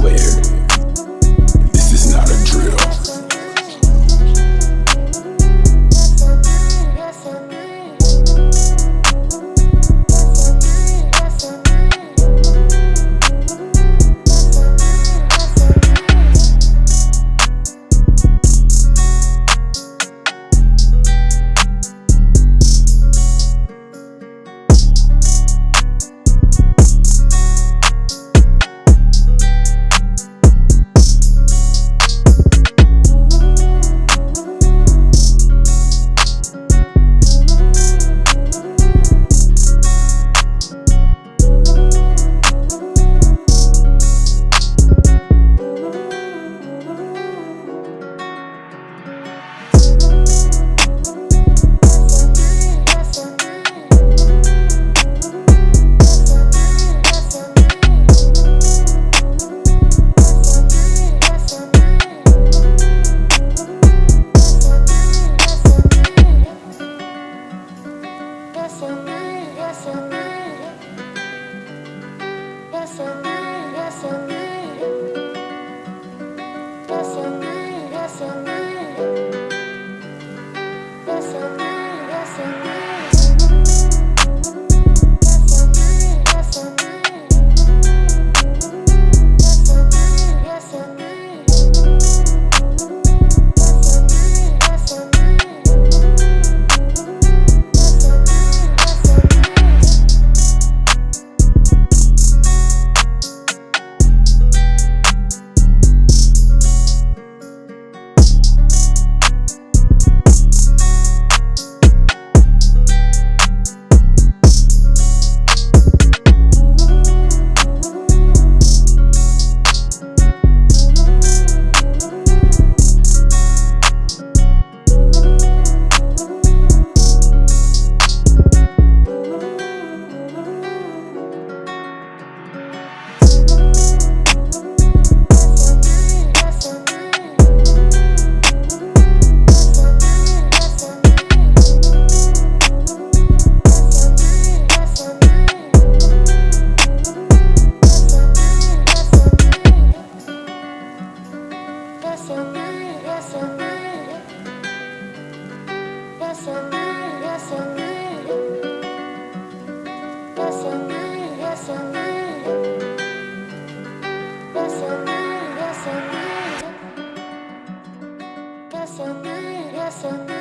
swear, so good, you're so good.